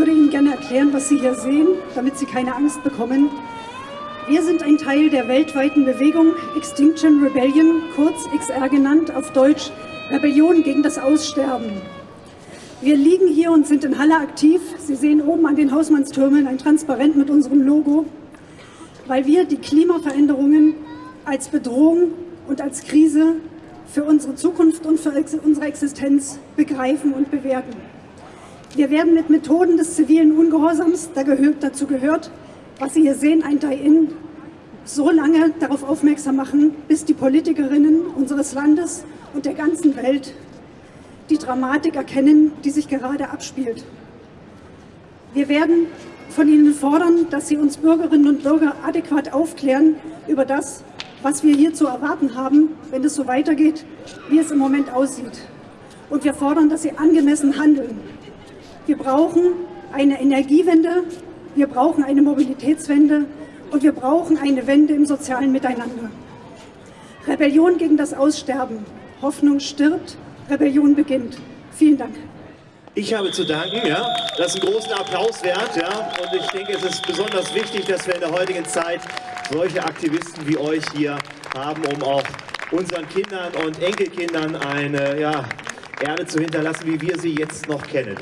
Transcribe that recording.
würde Ihnen gerne erklären, was Sie hier sehen, damit Sie keine Angst bekommen. Wir sind ein Teil der weltweiten Bewegung Extinction Rebellion, kurz XR genannt, auf Deutsch Rebellion gegen das Aussterben. Wir liegen hier und sind in Halle aktiv. Sie sehen oben an den Hausmannstürmeln ein Transparent mit unserem Logo, weil wir die Klimaveränderungen als Bedrohung und als Krise für unsere Zukunft und für unsere Existenz begreifen und bewerten. Wir werden mit Methoden des zivilen Ungehorsams, dazu gehört, was Sie hier sehen, ein Die-In, so lange darauf aufmerksam machen, bis die Politikerinnen unseres Landes und der ganzen Welt die Dramatik erkennen, die sich gerade abspielt. Wir werden von Ihnen fordern, dass Sie uns Bürgerinnen und Bürger adäquat aufklären über das, was wir hier zu erwarten haben, wenn es so weitergeht, wie es im Moment aussieht. Und wir fordern, dass Sie angemessen handeln. Wir brauchen eine Energiewende, wir brauchen eine Mobilitätswende und wir brauchen eine Wende im sozialen Miteinander. Rebellion gegen das Aussterben. Hoffnung stirbt, Rebellion beginnt. Vielen Dank. Ich habe zu danken, ja. Das ist einen großen Applaus wert, ja. Und ich denke, es ist besonders wichtig, dass wir in der heutigen Zeit solche Aktivisten wie euch hier haben, um auch unseren Kindern und Enkelkindern eine ja, Erde zu hinterlassen, wie wir sie jetzt noch kennen.